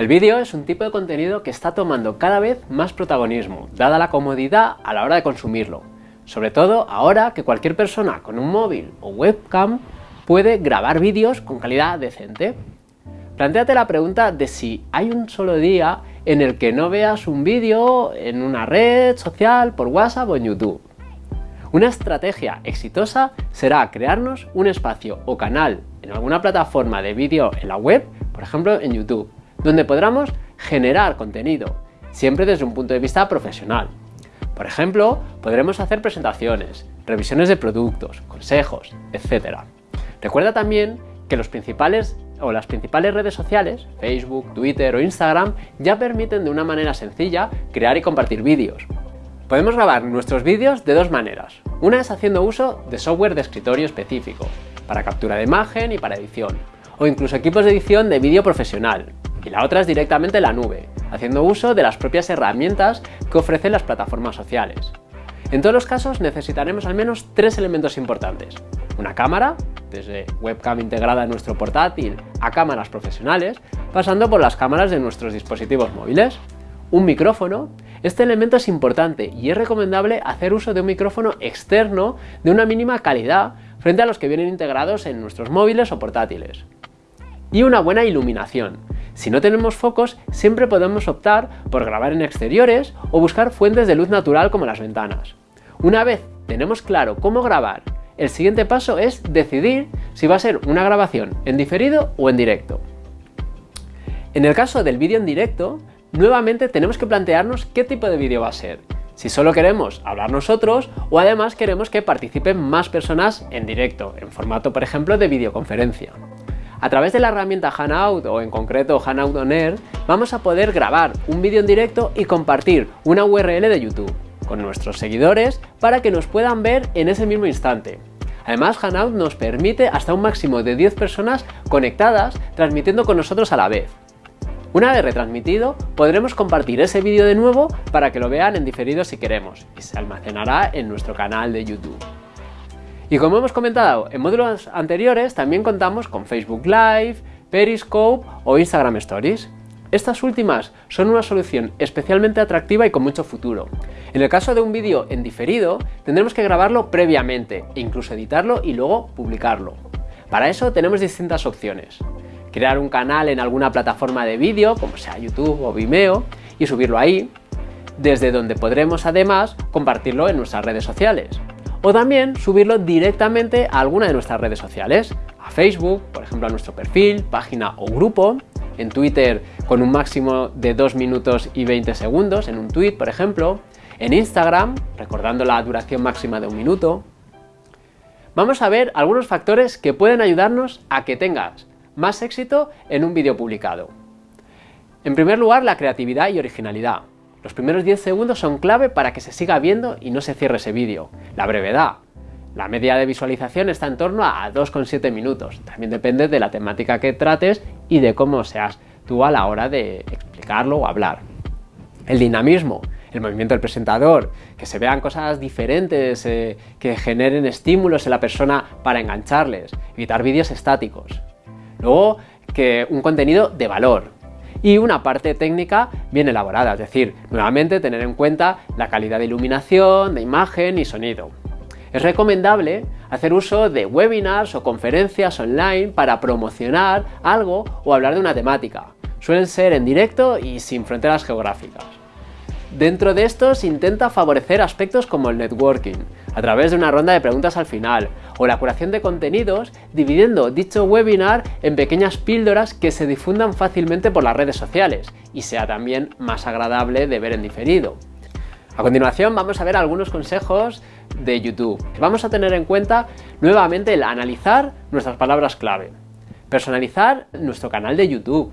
El vídeo es un tipo de contenido que está tomando cada vez más protagonismo, dada la comodidad a la hora de consumirlo. Sobre todo ahora que cualquier persona con un móvil o webcam puede grabar vídeos con calidad decente. Plantéate la pregunta de si hay un solo día en el que no veas un vídeo en una red social, por WhatsApp o en YouTube. Una estrategia exitosa será crearnos un espacio o canal en alguna plataforma de vídeo en la web, por ejemplo en YouTube, donde podamos generar contenido, siempre desde un punto de vista profesional. Por ejemplo, podremos hacer presentaciones, revisiones de productos, consejos, etc. Recuerda también que los principales o las principales redes sociales, Facebook, Twitter o Instagram, ya permiten de una manera sencilla crear y compartir vídeos. Podemos grabar nuestros vídeos de dos maneras. Una es haciendo uso de software de escritorio específico, para captura de imagen y para edición, o incluso equipos de edición de vídeo profesional, y la otra es directamente la nube, haciendo uso de las propias herramientas que ofrecen las plataformas sociales. En todos los casos necesitaremos al menos tres elementos importantes. Una cámara, desde webcam integrada en nuestro portátil a cámaras profesionales, pasando por las cámaras de nuestros dispositivos móviles. Un micrófono, este elemento es importante y es recomendable hacer uso de un micrófono externo de una mínima calidad frente a los que vienen integrados en nuestros móviles o portátiles. Y una buena iluminación, si no tenemos focos, siempre podemos optar por grabar en exteriores o buscar fuentes de luz natural como las ventanas. Una vez tenemos claro cómo grabar, el siguiente paso es decidir si va a ser una grabación en diferido o en directo. En el caso del vídeo en directo, nuevamente tenemos que plantearnos qué tipo de vídeo va a ser, si solo queremos hablar nosotros o además queremos que participen más personas en directo, en formato por ejemplo de videoconferencia. A través de la herramienta Hanout o en concreto Hanout On Air, vamos a poder grabar un vídeo en directo y compartir una URL de YouTube con nuestros seguidores para que nos puedan ver en ese mismo instante. Además, Hanout nos permite hasta un máximo de 10 personas conectadas transmitiendo con nosotros a la vez. Una vez retransmitido, podremos compartir ese vídeo de nuevo para que lo vean en diferido si queremos y se almacenará en nuestro canal de YouTube. Y como hemos comentado en módulos anteriores, también contamos con Facebook Live, Periscope o Instagram Stories. Estas últimas son una solución especialmente atractiva y con mucho futuro. En el caso de un vídeo en diferido, tendremos que grabarlo previamente e incluso editarlo y luego publicarlo. Para eso tenemos distintas opciones. Crear un canal en alguna plataforma de vídeo, como sea YouTube o Vimeo, y subirlo ahí, desde donde podremos además compartirlo en nuestras redes sociales o también subirlo directamente a alguna de nuestras redes sociales, a Facebook, por ejemplo a nuestro perfil, página o grupo, en Twitter con un máximo de 2 minutos y 20 segundos, en un tweet por ejemplo, en Instagram, recordando la duración máxima de un minuto. Vamos a ver algunos factores que pueden ayudarnos a que tengas más éxito en un vídeo publicado. En primer lugar, la creatividad y originalidad. Los primeros 10 segundos son clave para que se siga viendo y no se cierre ese vídeo. La brevedad. La media de visualización está en torno a 2,7 minutos. También depende de la temática que trates y de cómo seas tú a la hora de explicarlo o hablar. El dinamismo, el movimiento del presentador, que se vean cosas diferentes, eh, que generen estímulos en la persona para engancharles, evitar vídeos estáticos. Luego, que un contenido de valor, y una parte técnica bien elaborada, es decir, nuevamente tener en cuenta la calidad de iluminación, de imagen y sonido. Es recomendable hacer uso de webinars o conferencias online para promocionar algo o hablar de una temática. Suelen ser en directo y sin fronteras geográficas. Dentro de estos intenta favorecer aspectos como el networking, a través de una ronda de preguntas al final, o la curación de contenidos dividiendo dicho webinar en pequeñas píldoras que se difundan fácilmente por las redes sociales y sea también más agradable de ver en diferido. A continuación vamos a ver algunos consejos de YouTube. Vamos a tener en cuenta nuevamente el analizar nuestras palabras clave, personalizar nuestro canal de YouTube,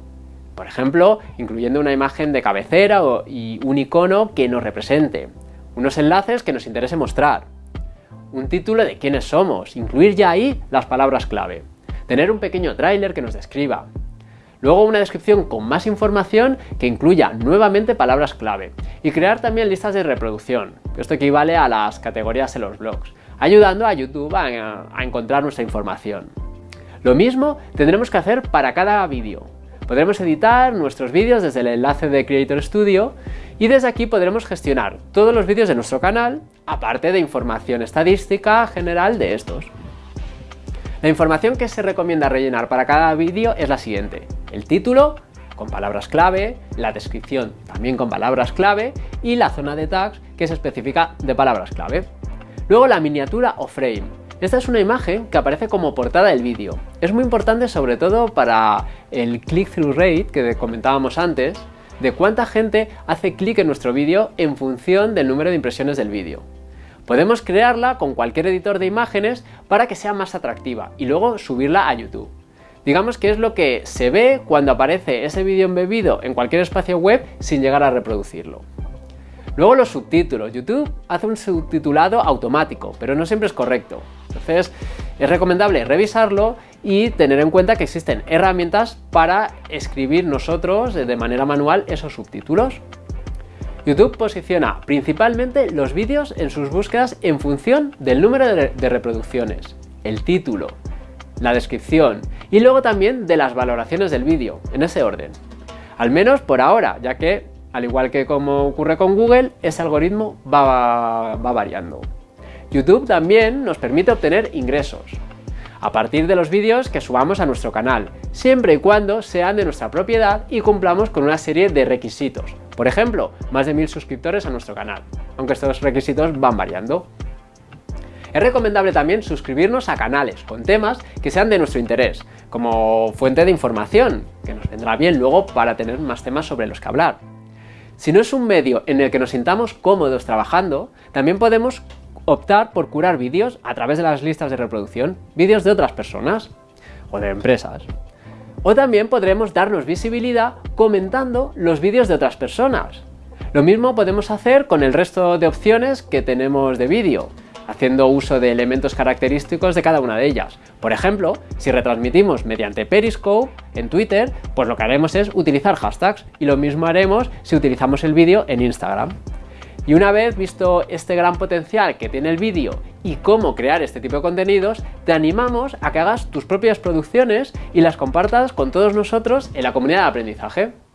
por ejemplo, incluyendo una imagen de cabecera y un icono que nos represente, unos enlaces que nos interese mostrar, un título de quiénes somos, incluir ya ahí las palabras clave, tener un pequeño tráiler que nos describa, luego una descripción con más información que incluya nuevamente palabras clave y crear también listas de reproducción, esto equivale a las categorías en los blogs, ayudando a YouTube a encontrar nuestra información. Lo mismo tendremos que hacer para cada vídeo, Podremos editar nuestros vídeos desde el enlace de Creator Studio y desde aquí podremos gestionar todos los vídeos de nuestro canal, aparte de información estadística general de estos. La información que se recomienda rellenar para cada vídeo es la siguiente. El título, con palabras clave, la descripción también con palabras clave y la zona de tags que se especifica de palabras clave. Luego la miniatura o frame. Esta es una imagen que aparece como portada del vídeo. Es muy importante sobre todo para el click-through rate que comentábamos antes, de cuánta gente hace clic en nuestro vídeo en función del número de impresiones del vídeo. Podemos crearla con cualquier editor de imágenes para que sea más atractiva y luego subirla a YouTube. Digamos que es lo que se ve cuando aparece ese vídeo embebido en cualquier espacio web sin llegar a reproducirlo. Luego los subtítulos. YouTube hace un subtitulado automático, pero no siempre es correcto. Entonces es recomendable revisarlo y tener en cuenta que existen herramientas para escribir nosotros de manera manual esos subtítulos. YouTube posiciona principalmente los vídeos en sus búsquedas en función del número de, reproducciones, el título, la descripción y luego también de las valoraciones del vídeo, en ese orden. Al menos por ahora, ya que, al igual que como ocurre con Google, ese algoritmo va, va variando. YouTube también nos permite obtener ingresos a partir de los vídeos que subamos a nuestro canal, siempre y cuando sean de nuestra propiedad y cumplamos con una serie de requisitos, por ejemplo, más de mil suscriptores a nuestro canal, aunque estos requisitos van variando. Es recomendable también suscribirnos a canales con temas que sean de nuestro interés, como fuente de información, que nos vendrá bien luego para tener más temas sobre los que hablar. Si no es un medio en el que nos sintamos cómodos trabajando, también podemos optar por curar vídeos a través de las listas de reproducción, vídeos de otras personas o de empresas. O también podremos darnos visibilidad comentando los vídeos de otras personas. Lo mismo podemos hacer con el resto de opciones que tenemos de vídeo, haciendo uso de elementos característicos de cada una de ellas. Por ejemplo, si retransmitimos mediante Periscope en Twitter, pues lo que haremos es utilizar hashtags y lo mismo haremos si utilizamos el vídeo en Instagram. Y una vez visto este gran potencial que tiene el vídeo y cómo crear este tipo de contenidos, te animamos a que hagas tus propias producciones y las compartas con todos nosotros en la comunidad de aprendizaje.